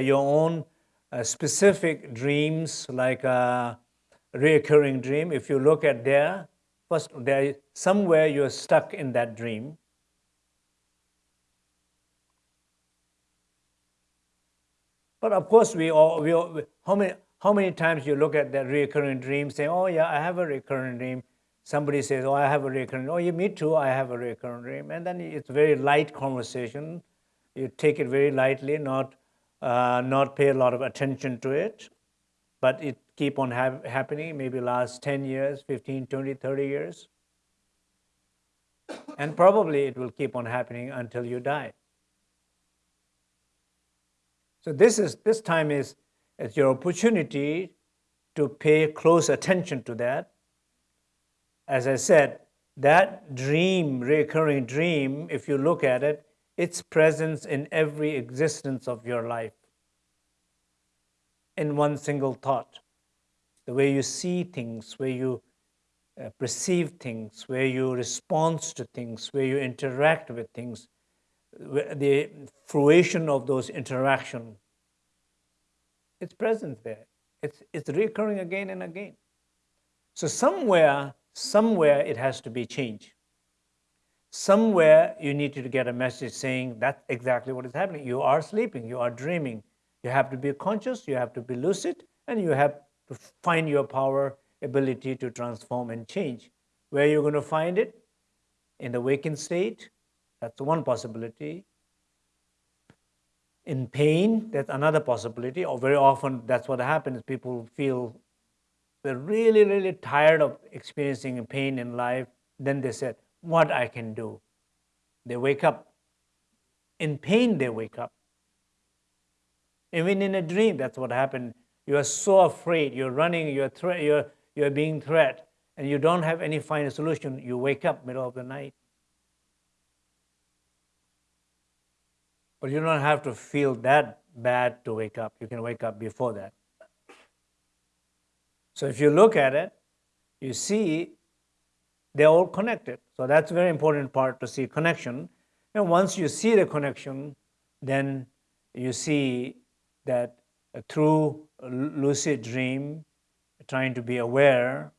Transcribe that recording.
your own uh, specific dreams, like a recurring dream, if you look at there, first, there somewhere you're stuck in that dream. But of course, we all, we all, how many, how many times you look at that recurring dream, say, oh yeah, I have a recurring dream. Somebody says, oh, I have a recurring, oh, yeah, me too, I have a recurring dream. And then it's very light conversation. You take it very lightly, not, uh, not pay a lot of attention to it. But it keep on happening, maybe last 10 years, 15, 20, 30 years. And probably it will keep on happening until you die. So this is this time is, is your opportunity to pay close attention to that. As I said, that dream, recurring dream, if you look at it, its presence in every existence of your life in one single thought. The way you see things, where you uh, perceive things, where you respond to things, where you interact with things, the fruition of those interaction, it's present there. It's, it's recurring again and again. So somewhere, somewhere it has to be changed. Somewhere you need to get a message saying that's exactly what is happening. You are sleeping, you are dreaming. You have to be conscious, you have to be lucid, and you have to find your power, ability to transform and change. Where you're going to find it? In the waking state, that's one possibility. In pain, that's another possibility, or very often that's what happens. People feel they're really, really tired of experiencing pain in life. Then they said, what I can do. They wake up. In pain, they wake up. Even in a dream, that's what happened. You are so afraid, you're running, you're, you're, you're being threat, and you don't have any final solution. You wake up middle of the night. But you don't have to feel that bad to wake up. You can wake up before that. So if you look at it, you see they're all connected. So that's very important part to see connection. And once you see the connection, then you see that through lucid dream, trying to be aware,